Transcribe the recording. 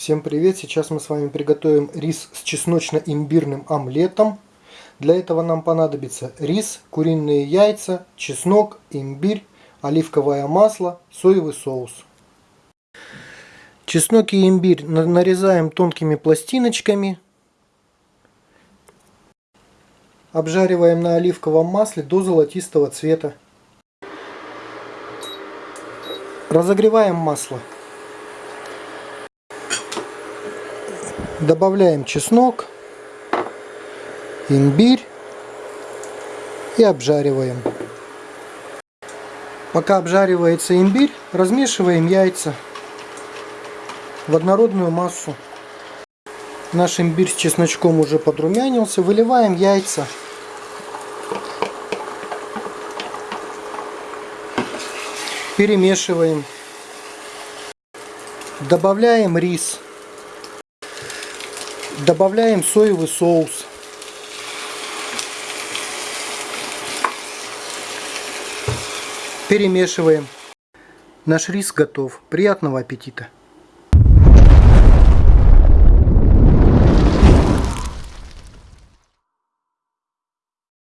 Всем привет! Сейчас мы с вами приготовим рис с чесночно-имбирным омлетом. Для этого нам понадобится рис, куриные яйца, чеснок, имбирь, оливковое масло, соевый соус. Чеснок и имбирь нарезаем тонкими пластиночками. Обжариваем на оливковом масле до золотистого цвета. Разогреваем масло. Добавляем чеснок, имбирь и обжариваем. Пока обжаривается имбирь, размешиваем яйца в однородную массу. Наш имбирь с чесночком уже подрумянился. Выливаем яйца. Перемешиваем. Добавляем рис. Добавляем соевый соус. Перемешиваем. Наш рис готов. Приятного аппетита!